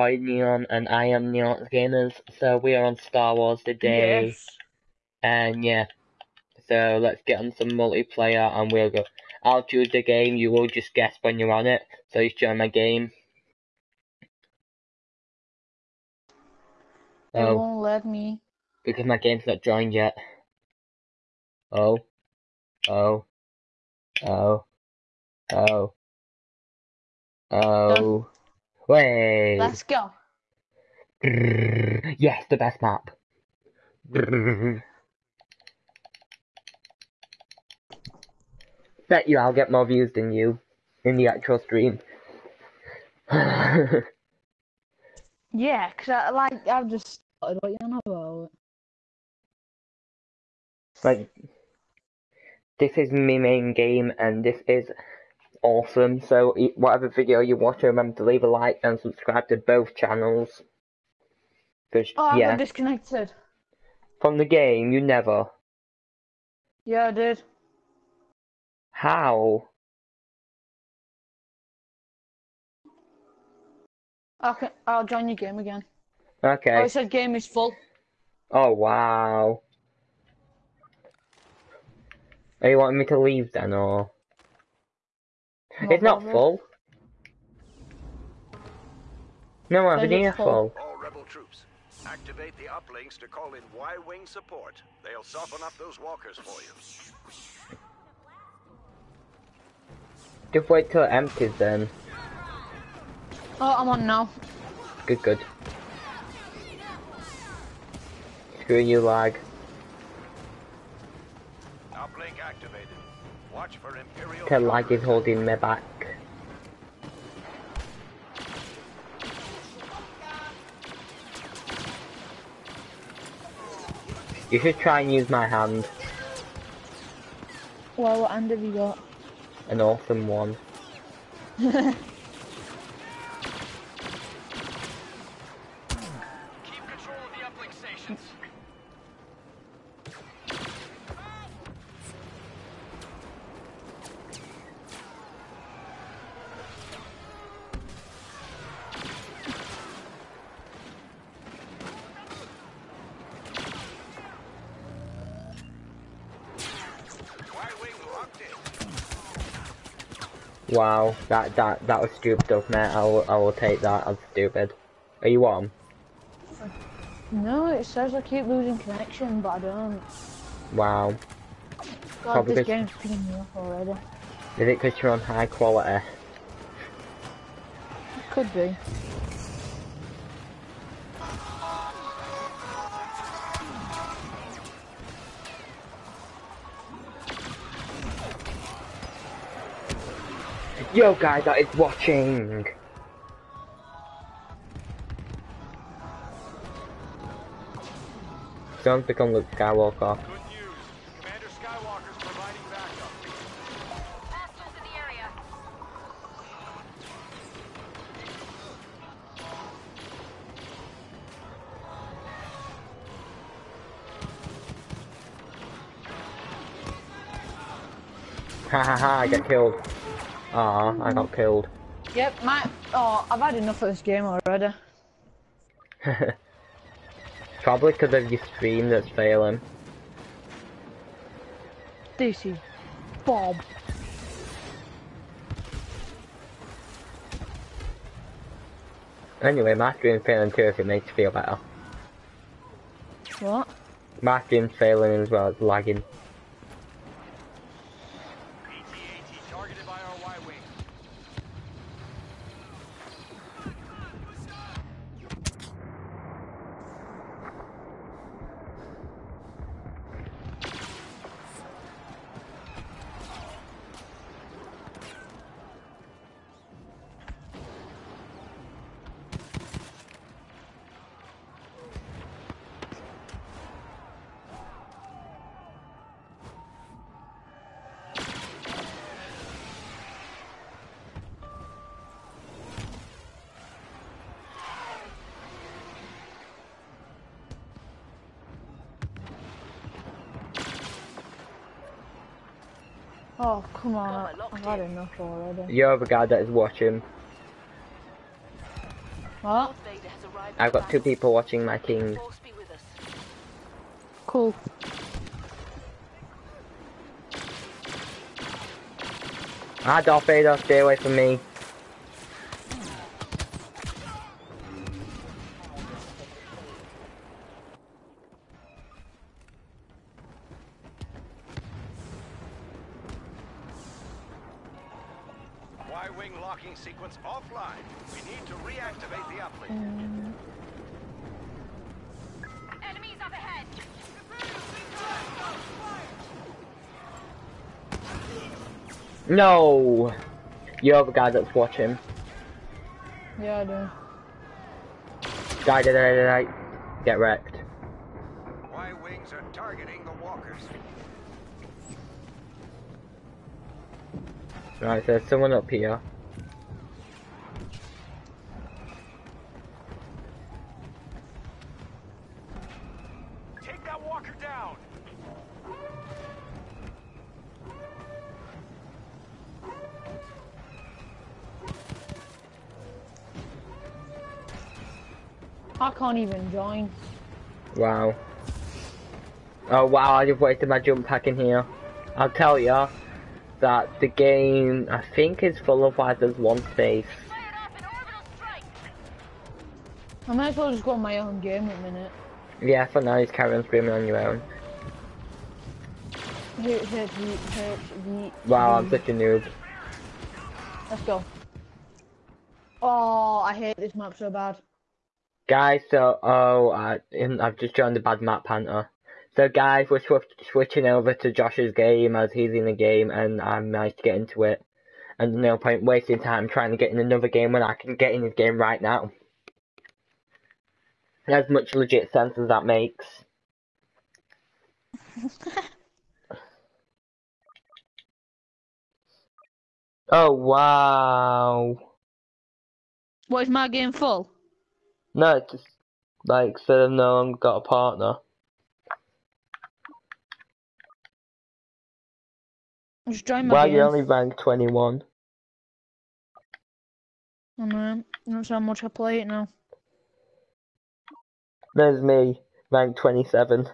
Hi Neon and I am Neon Gamers. So we are on Star Wars today. Yes. And yeah. So let's get on some multiplayer and we'll go. I'll choose the game, you will just guess when you're on it. So you join my game. It Oh, won't let me. because my game's not joined yet. Oh. Oh. Oh. Oh. Oh. Wait. Let's go. Yes, the best map. Bet you I'll get more views than you in the actual stream. Yeah, 'cause I like I've just started what you know about. like, this is my main game and this is awesome. So, whatever video you watch, remember to leave a like and subscribe to both channels. Cause, Oh, I yeah, got disconnected. from the game, you never. Yeah, I did. How? Okay, I'll join your game again. Okay. Oh, it said game is full. Oh wow. Are you wanting me to leave then or? It's not bothered. full. No, I'm Says near it's full. full. All rebel troops, activate the uplinks to call in Y-wing support. They'll soften up those walkers for you. Just wait till it empties then. Oh, I'm on now. Good, good. Screw you, lag. Uplink activated. Watch for Imperial. The lag is holding me back. You should try and use my hand. Well, what hand have you got? An awesome one. Wow, that that that was stupid of me. I will I will take that as stupid. Are you on? No, it says I keep losing connection, but I don't. Wow. God, Probably this game's picking me up already. Is it because you're on high quality? It could be. Yo guys that is watching! Don't become Luke Skywalker. Good news. Commander Skywalker's providing backup. Hostiles in the area. Ha ha ha, I get killed. Ah, I got killed. Yep, my. Oh, I've had enough of this game already. Probably because of your stream that's failing. This is Bob. Anyway, my stream's failing too if it makes you feel better. What? My stream's failing as well, it's lagging. Oh, come on. I- I've had enough already. You're the guy that is watching. What? I've got two people watching my king. Force be with us. Cool. Ah, Darth Vader, stay away from me. No! You're the guy that's watching. Yeah, I do. Die, die, die, die, die. Get wrecked. Y-wings are targeting the walkers. Right, there's someone up here. Can't even join. Wow. Oh wow, I just wasted my jump pack in here. I'll tell ya that the game, I think, is full of why there's one space. Fired up an orbital strike. I might as well just go on my own game in a minute. Yeah, for now, just carry on screaming on your own. Hit, hit, hit, Wow, I'm such a noob. Let's go. Oh, I hate this map so bad. Guys, so, oh, I, I've just joined the Bad Map Panther. So guys, we're swi- switching over to Josh's game as he's in the game and I managed to get into it. And no point wasting time trying to get in another game when I can get in his game right now. As much legit sense as that makes. Oh wow. What is my game full? No, just like so I've no longer got a partner. Just join my Well, you're only ranked 21. I know. That's how much I play it now. There's me, rank 27.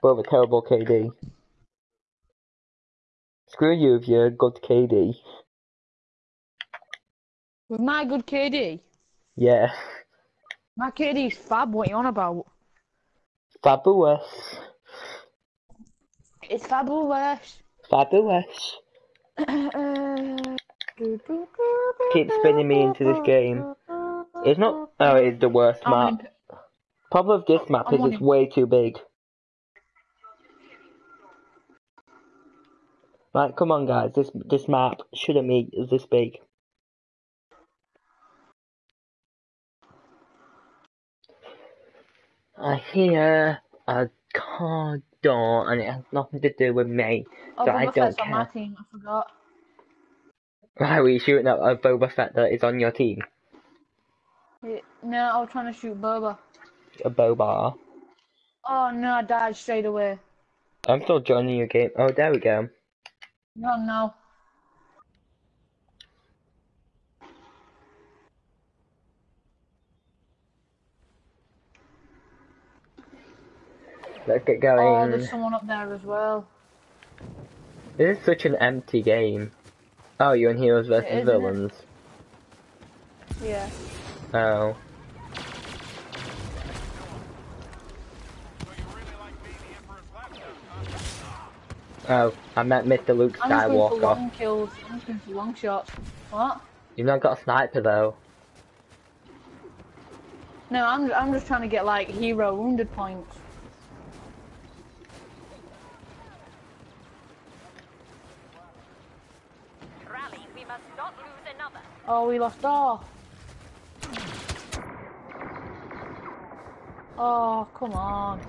But with a terrible KD. Screw you if you're a good KD. With my good KD. Yeah. My KD's fab. What you on about? Fabulous. It's fabulous. Fabulous. Keep spinning me into this game. It's not. Oh, it's the worst I'm map. Problem with this map I'm is it's it. way too big. Right, come on, guys. This this map shouldn't be this big. I hear a car door, and it has nothing to do with me. Oh, So I Boba don't Fett's on my team. I forgot. Right, were you shooting at a Boba Fett that is on your team? No, I was trying to shoot Boba. A Boba. Oh no, I died straight away. I'm still joining your game. Oh, there we go. No, no. Let's get going. Oh, there's someone up there as well. This is such an empty game. Oh, you're in Heroes versus It is, isn't it? Villains. Yeah. Oh. Oh, I met Mr. Luke Skywalker. I'm just going for long kills. I'm going for long shots. What? You've not got a sniper though. No, I'm I'm just trying to get like hero wounded points. Rally, we must not lose another. Oh, we lost. all. Oh, come on.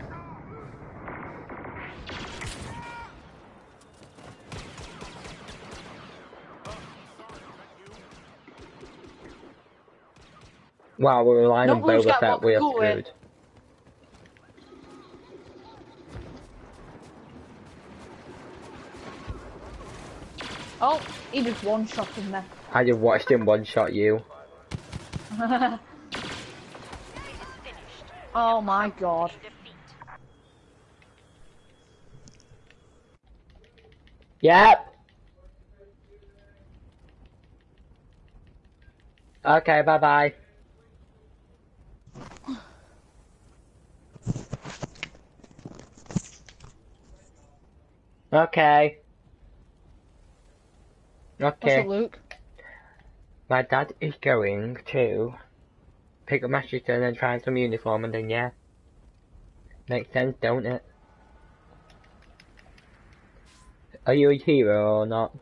Wow, we're relying on Don't Boba that Fett. We are screwed. Oh, he just one shot shotted me. I just watched him one shot you. It is finished. oh my god. Defeat. Yep. Okay, bye bye. Okay. What's Okay. up, Luke? My dad is going to pick up my sister and then try some uniform and then yeah. Makes sense, don't it? Are you a hero or not?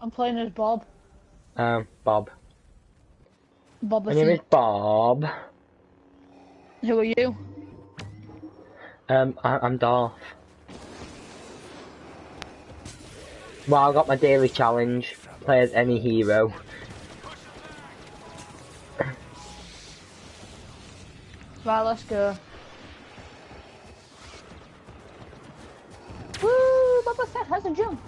I'm playing as Bob. Um, Bob. Bob My name is Bob. Who are you? Um, I I'm Darth. Well, I got my daily challenge. Play as any hero. Right, let's go. Woo! Boba Fett has a jump.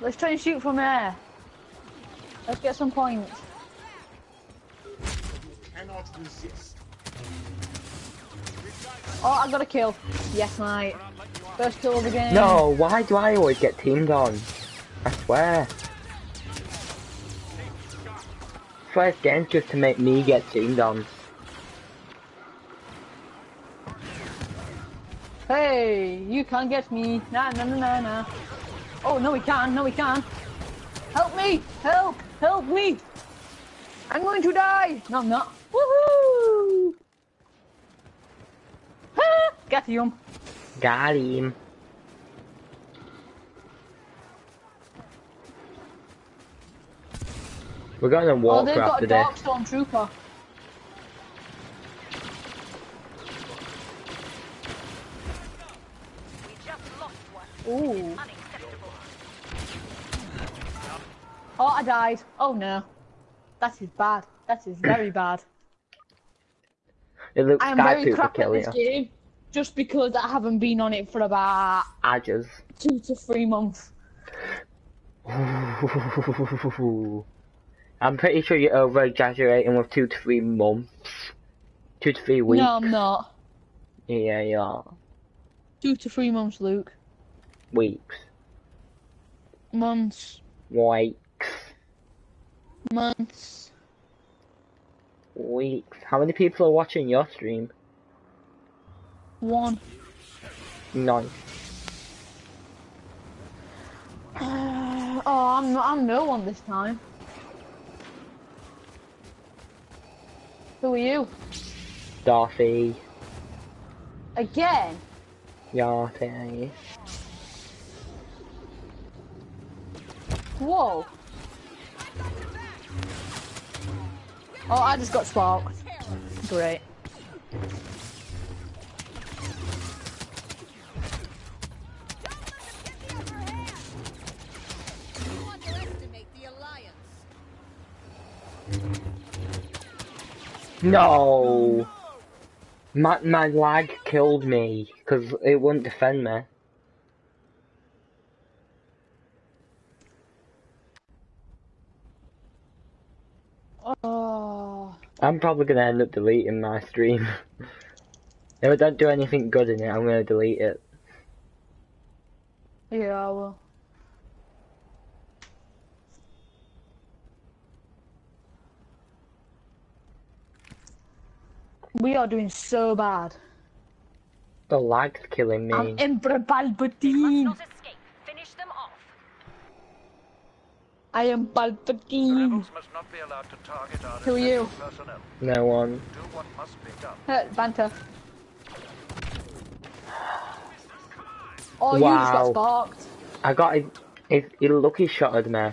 Let's try and shoot from air. Let's get some points. Oh, I got a kill. Yes, mate. First kill of the game. No, why do I always get teamed on? Swear. First game just to make me get teamed on. Hey, you can't get me. Nah, nah, nah, nah, nah. Oh, no, we can't. No, we can't. Help me! Help! Help me! I'm going to die! No, I'm not. Woohoo! Ah, Get him. Got him. We're going to Oh, walk they've got a this. dark stormtrooper. We just. Ooh. Oh, I died. Oh no. That is bad. That is very bad. It looks I am very crap at this you. game. Just because I haven't been on it for about Adgers. two to three months. I'm pretty sure you're over exaggerating with two to three months. Two to three weeks. No, I'm not. Yeah, you are. Two to three months, Luke. Weeks. Months. Weeks. Months. Weeks. How many people are watching your stream? One. None. oh, I'm I'm no one this time. Who are you? Darcy. Again? Darcy. Whoa. Oh, I just got sparked. Great. You underestimate the Alliance. No! My, my lag killed me, because it wouldn't defend me. Oh. I'm probably gonna end up deleting my stream. if I don't do anything good in it, I'm gonna delete it. Yeah, I will. We are doing so bad. The lag's killing me. I'm Emperor Must Palpatine. escape. Finish them off. I am Palpatine. Rebels must not be allowed to target our Who are you? personnel. No one. Do what must be done. Uh, banter. Oh, you just got Wow. sparked. I got it. a, a lucky shot at me.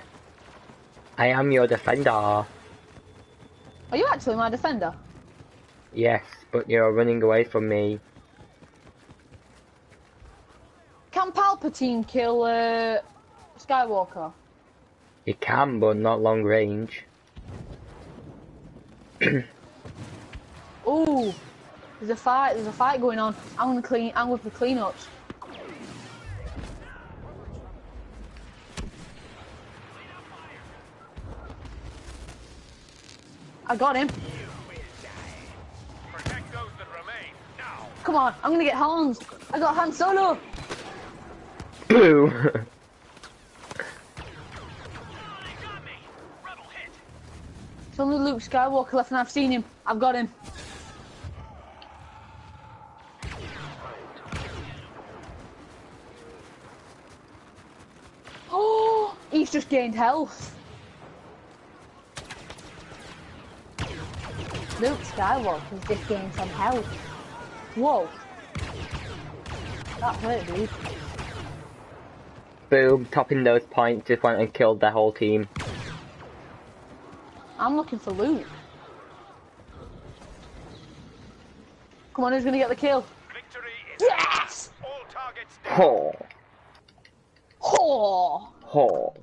I am your defender. Are you actually my defender? Yes, but you're running away from me. Can Palpatine kill uh, Skywalker? He can, but not long range. Ooh, there's a fight. There's a fight going on. I'm gonna clean. I'm with the cleanups. I got him. Protect those that remain. Now. Come on, I'm gonna get Hans. I got Han Solo. Boo! It's only Luke Skywalker left, and I've seen him. I've got him. Oh, he's just gained health. Luke Skywalker's just gained some health. Whoa. That hurt, dude. Boom, topping those points, just went and killed their whole team. I'm looking for loot. Come on, who's gonna get the kill? Victory is Yes! all targets down. Ho! Ho! Ho!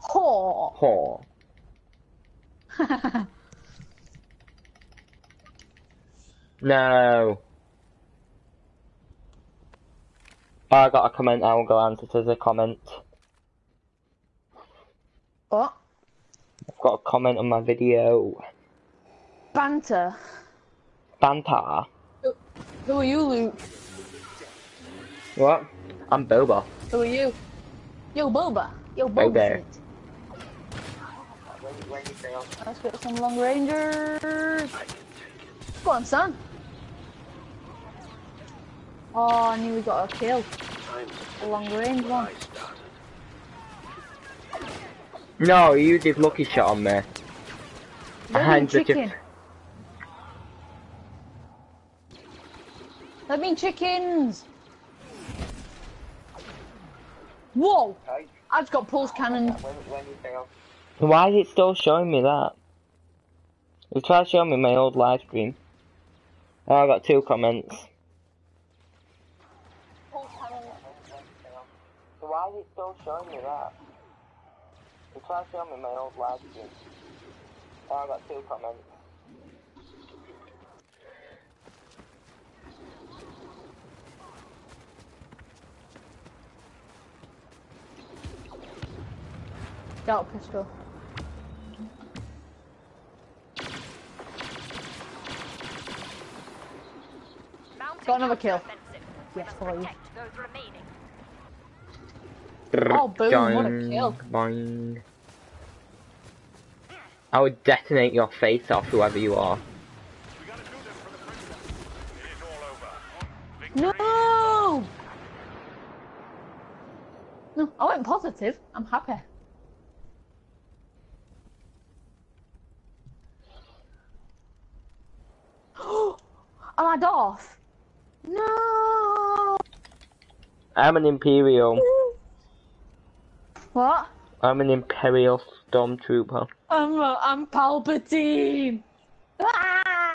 Ho! Ho! No! I got a comment, I will go answer to the comment. what? I've got a comment on my video. Banter. Banter. Who are you, Luke? What? I'm Boba. Who are you? Yo, Boba. Yo, Boba. Boba. Fett. Let's get some long rangers. Go on, son. Oh, I knew we got a kill. A long range one. No, you did lucky shot on me. They're Behind being the chicken. They're being chickens. Whoa! I just got pulse cannon. Why is it still showing me that? It tried to show me my old live stream. Oh, I got two comments. Why is it still showing me that? It tried to show me my old live stream. Oh, I got two comments. Scout pistol. Mounting Got another kill. Yes, Must for you. Protect those remaining. Oh, boom, what a kill. Boing. I would detonate your face off, whoever you are. We gotta do this for the prisoner. It is all over. Victory. No! No, I went positive. I'm happy. Am I Darth? No! I'm an Imperial. What? I'm an Imperial Stormtrooper. I'm uh, I'm Palpatine. Ah!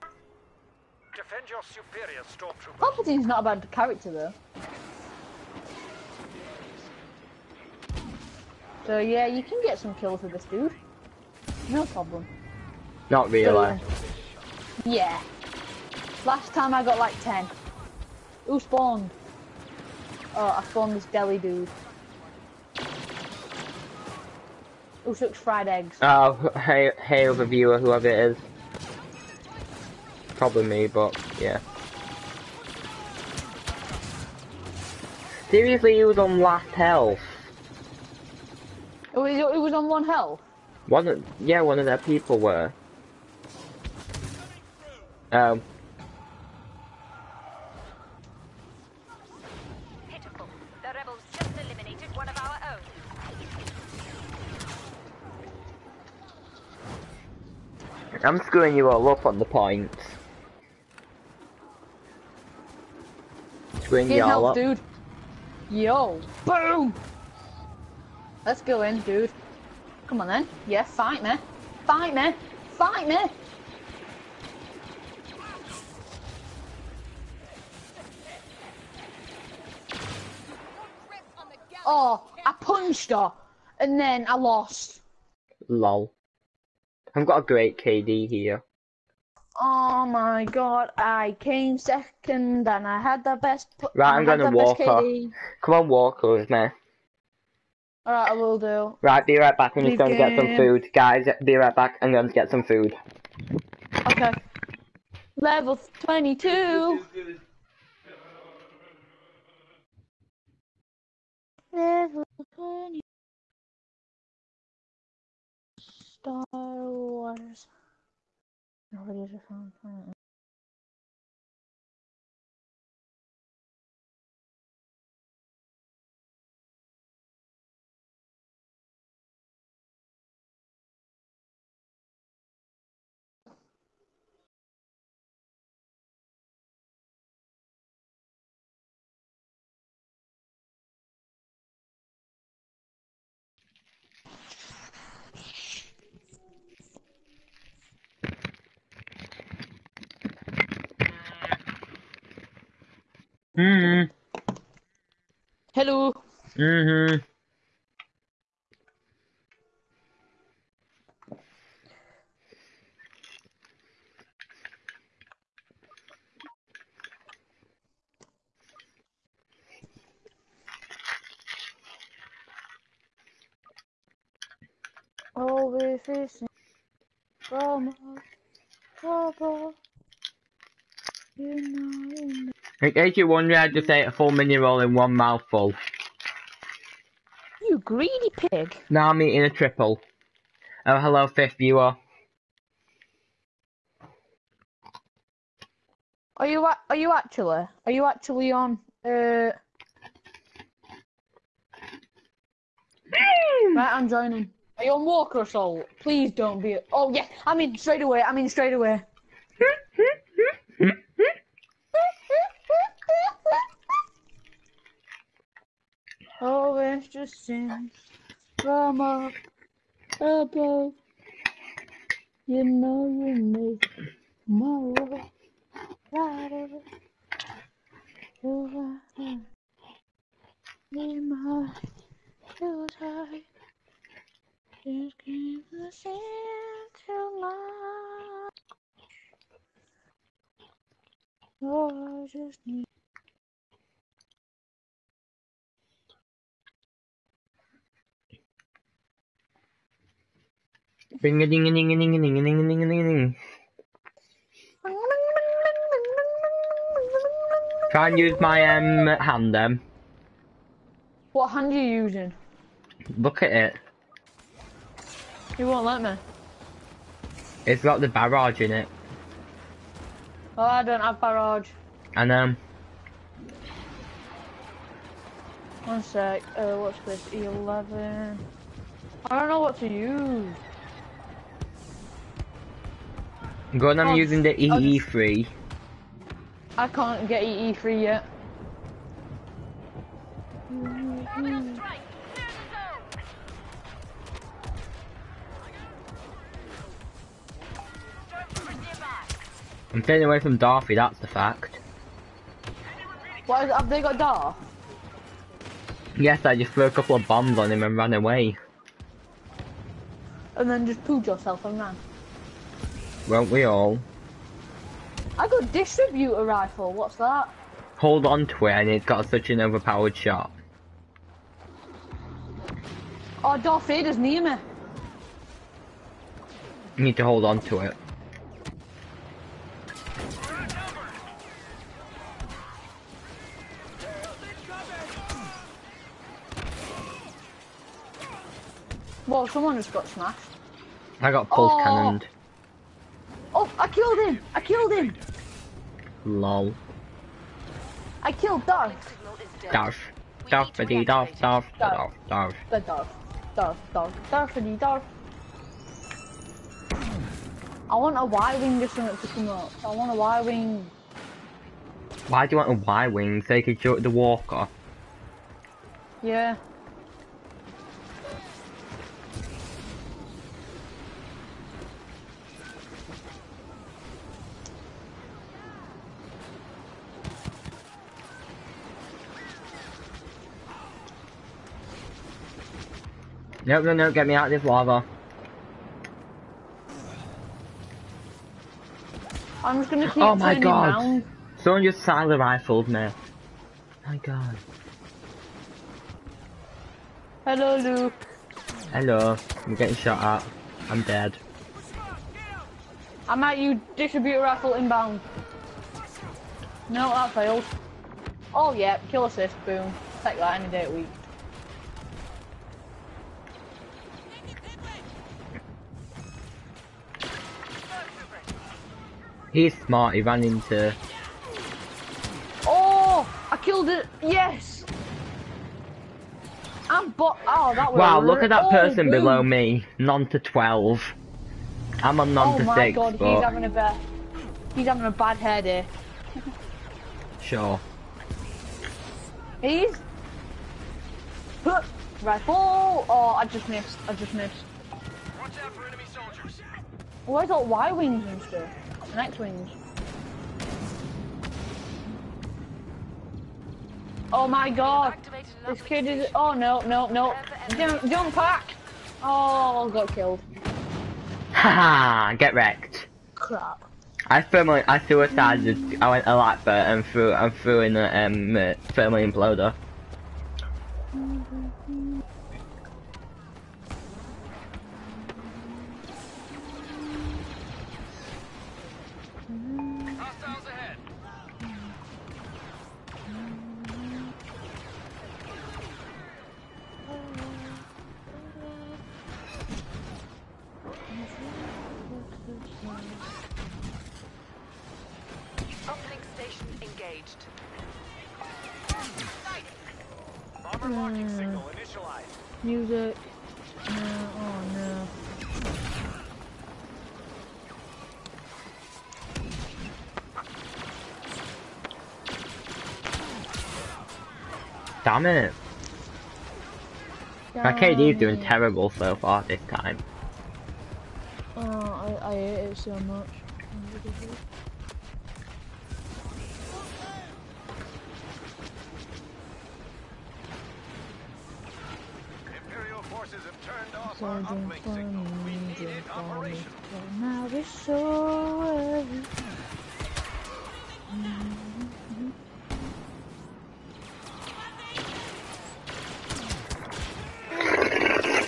Defend your superior stormtroopers. Palpatine's not a bad character though. So yeah, you can get some kills with this dude. No problem. Not really. Yeah. Last time I got like 10. Who spawned? Oh, I spawned this deli dude. Who sucks fried eggs? Oh, hey, hey, other viewer, whoever it is. Probably me, but yeah. Seriously, he was on last health. It was, it was on one health. One, yeah, one of their people were. Um, Pitiful. The rebels just eliminated one of our own. I'm screwing you all up on the points. Screwing you all health, up. dude. Yo. Boom! Let's go in, dude. Come on then. Yeah, fight me. Fight me. Fight me. Grip on the galley. Oh, I punched her. And then I lost. Lol. I've got a great KD here. Oh my god, I came second and I had the best. Right, I'm gonna walk her. Come on, walk with me. Alright, I will do. Right, be right back. I'm just going to get some food. Guys, be right back. I'm going to get some food. Okay. Level 22. Level 20. Star Wars. Mhm. Hallo. Mhm. In case you're wondering, I just ate a full mini roll in one mouthful. You greedy pig. Now I'm eating a triple. Oh, hello, fifth viewer. Are you are you actually are you actually on uh Right, I'm joining. Are you on Walker Assault? Please don't be Oh yeah, I'm in straight away, I'm in straight away. Just sing from up above. You know you make my world brighter. You're right. In my high. Just keep sand to my Oh, I just need Ring a ding a ding a ding a ding a ding a ding a ding. a ding. Try and use my um hand then. What hand are you using? Look at it. You won't let me. It's got the barrage in it. Oh, I don't have barrage. I know. One sec. Uh, what's this? Eleven. I don't know what to use good. I'm Oh, using the oh, EE3. I can't get EE3 yet. Orbital strike. Clear the zone. Stormtroopers nearby. I'm staying away from Dorothy. That's the fact. What have they got Darth? Yes, I just threw a couple of bombs on him and ran away. And then just pooed yourself and ran. Won't we all? I got distributor rifle. What's that? Hold on to it, and it's got such an overpowered shot. Oh, Darth Vader's near me. You need to hold on to it. Well, someone just got smashed. I got pulse Oh. cannoned. Oh, I killed him! I killed him! Lol. I killed Darth. Signal is dead. Darth. We Darth, need to buddy, Darth. Darth, Darth. The Darth. Darth, Darth, Darth. I want a Y-wing or something to come up. I want a Y-wing. Why do you want a Y-wing so you can shoot the walker? Yeah. No, no, no, get me out of this lava. I'm just gonna keep Oh my God. round. Someone just silent rifled me. My god. Hello, Luke. Hello. I'm getting shot at. I'm dead. I might use distributor rifle inbound. No, that failed. Oh yeah, kill assist, boom. Take that any day of the week. He's smart, he ran into... Oh, I killed it. Yes. I'm bo- Oh, that was. Wow, look at that oh, person boom. below me. None to 12. I'm on none Oh to my god, but... he's having a bad. He's having a bad hair day. Sure. He's. Huh, Rifle! Oh, I just missed. I just missed. Watch out for enemy soldiers. Oh, I got Y wings and stuff. And X wings. Oh my god! This kid is. Oh no, no, no! Jump, jump pack! Oh, got killed. Haha, get wrecked. Crap. I firmly, I suicided, I went a lap there and threw, and threw in a um, uh, thermal imploder. Engaged. Bomber locking signal initialized. Music. No, oh no. Damn it. My KD is doing terrible so far this time. Oh, I, I hate it so much. Imperial forces have turned off Our me, need don't it find me. operational. But now it's so early.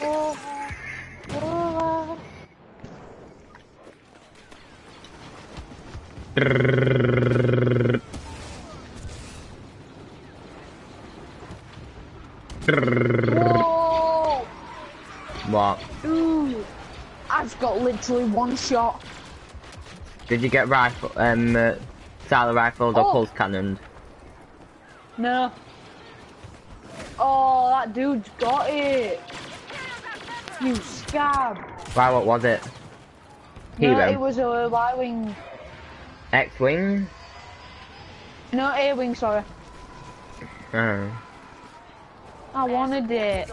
Oh, oh, Whoa! What? Ooh! I've got literally one shot. Did you get rifle, um, uh, silent rifled or Oh. pulse cannoned? No. Oh, that dude's got it. You scab. Wow, what was it? No, it was a Y-wing. X-Wing? No, A-wing, sorry. Oh. I wanted it.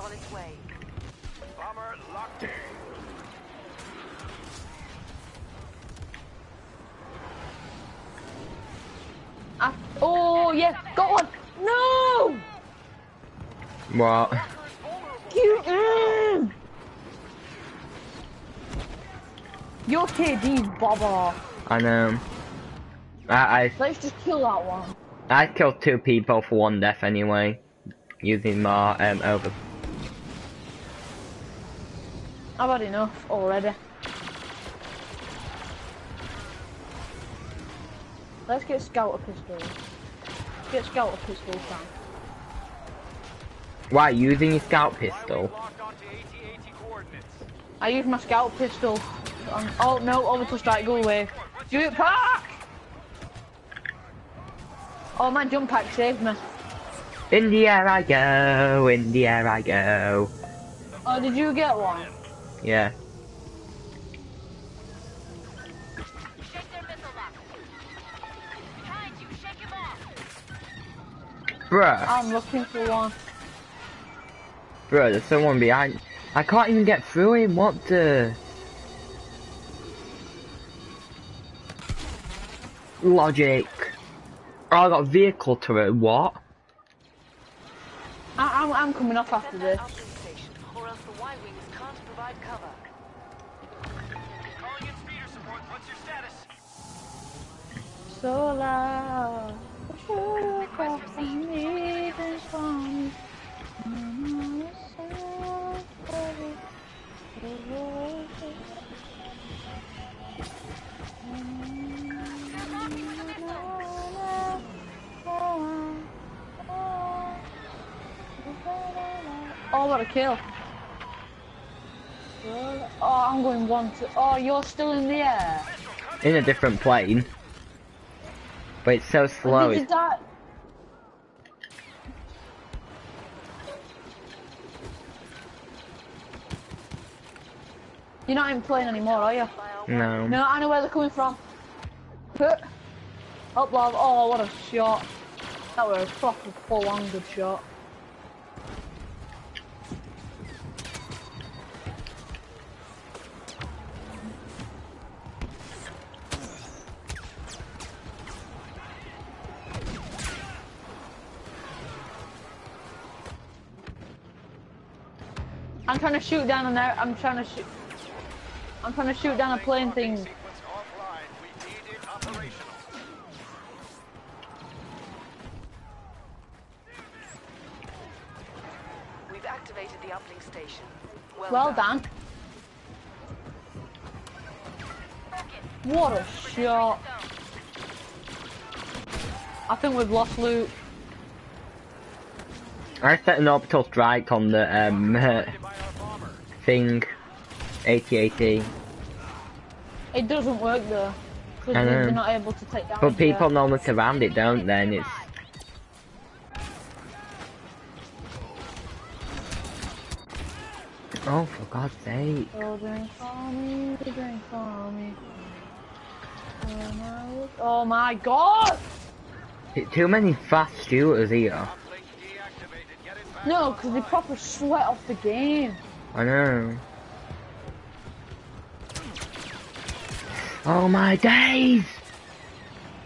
Got one. No! What? You, mm. Your KD's bobber. I know. I, I, Let's just kill that one. I killed two people for one death anyway. Using my, um, over. I've had enough already. Let's get scouter pistols. Get scouter pistols, Sam. Why, using your scout pistol? Locked onto AT-AT coordinates. I use my scout pistol. On, oh no, over to strike, go away. Jump pack! Oh my jump pack saved me. In the air I go, in the air I go. Oh, did you get one? Yeah. Bruh, I'm looking for one. bruh, there's someone behind. I can't even get through him, what the? Logic. Oh, I got a vehicle turret, what? I, I'm, I'm coming off after this. that uplink station, or else the Y-wings can't provide cover. Calling in speeder support. What's your status? So loud. Oh, kill. Oh, I'm going one, two. Oh, you're still in the air. In a different plane. But it's so slow. Did you it's- die? You're not even playing anymore, are you? No. No, I know where they're coming from. Up, love. Oh, what a shot. That was a proper full-on good shot. I'm trying to shoot down an air. I'm trying to shoot. I'm trying to shoot down a plane thing. We need it operational. We've activated the uplink station. Well, Well done. What a shot. I think we've lost loot. I set an orbital strike on the um By our bomber. Thing. AT-AT. It doesn't work though. Because they're not able to take down But people uh, normally surround it, don't they? And it's Oh, for God's sake. Oh, drink for me, drink for me. Oh my, oh my god! Too many fast shooters here. Deactivated. Get it back. No, because they proper sweat off the game. I know. Oh my days!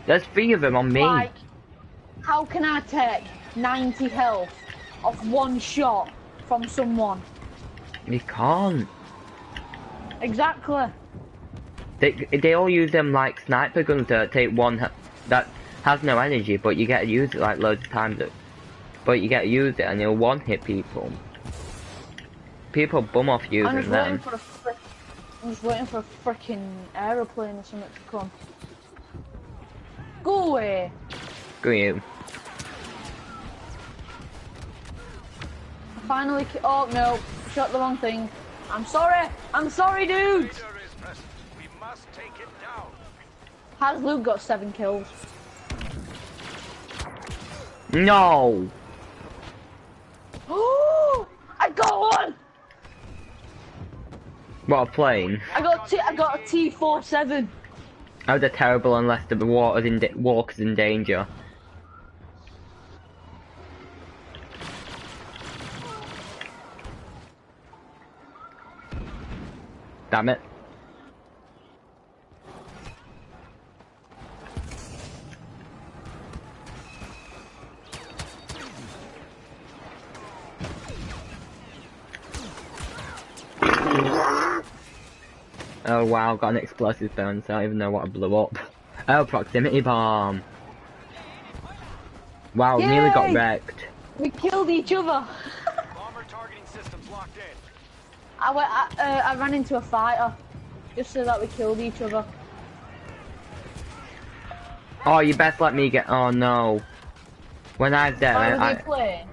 There's three of them on me. Like, how can I take 90 health off one shot from someone? You can't. Exactly. They they all use them like sniper guns to take one that has no energy, but you get to use it like loads of times. But you get to use it and you'll one hit people. People bum off using them. for a frick. I'm just waiting for a freaking aeroplane or something to come. Go away. Go you. I finally. Oh no, shot the wrong thing. I'm sorry. I'm sorry, dude. Leader is present. We must take it down. Has Luke got seven kills? No. Oh, I got one. What a plane. I got T. I got a T47. How they're terrible unless the water's in walker's in danger. Damn it. Wow, got an explosive burn, so I don't even know what I blew up. Oh, proximity bomb. Wow, nearly got wrecked. We killed each other. Bomber targeting systems locked in. I went. I, uh, I ran into a fighter, just so that we killed each other. Oh, you best let me get. Oh no. When I was there, Why were I, they I,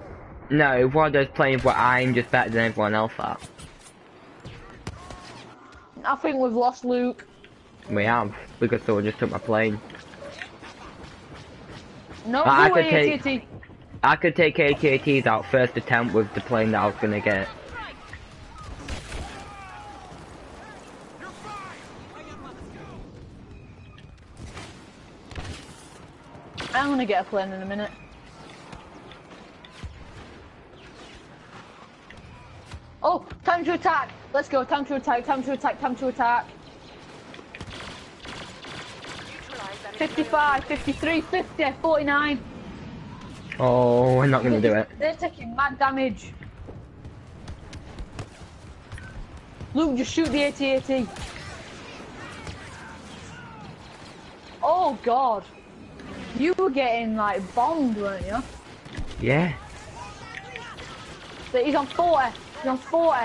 no, it was one of those planes where I'm just better than everyone else at. I think we've lost Luke. We have, because someone just took my plane. No, I could away, take- ATT. I could take ATATs out first attempt with the plane that I was gonna get. I'm gonna get a plane in a minute. Oh, time to attack! Let's go, time to attack, time to attack, time to attack. 55, 53, 50, 49. Oh, we're not gonna do it. They're taking mad damage. Luke, just shoot the AT-AT. Oh god. You were getting like bombed, weren't you? Yeah. But he's on 40. He's on 40.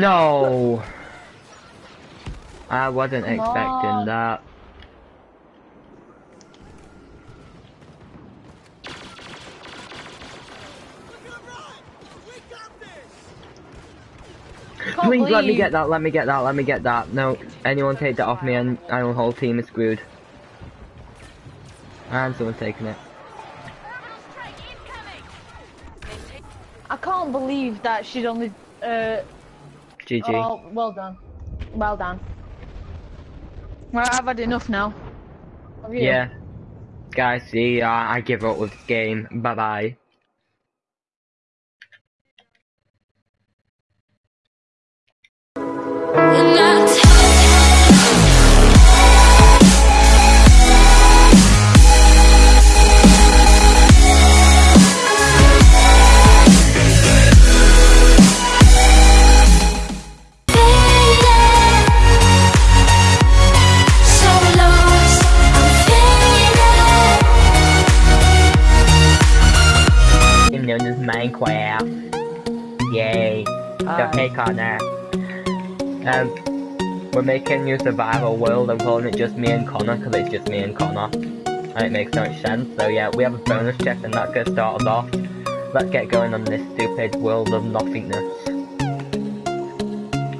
No. I wasn't Come expecting on. that. Please believe. let me get that, let me get that, let me get that. No, anyone take that off me and our whole team is screwed. And someone's taking it. I can't believe that she's only. Uh, GG. oh, well done. Well done. Well, I've had enough now. Yeah. Guys, see, uh, I give up with this game. Bye bye. Making new survival world. I'm calling it just me and Connor because it's just me and Connor. And it makes so much sense. So yeah, we have a bonus chest and that gets started off. Let's get going on this stupid world of nothingness.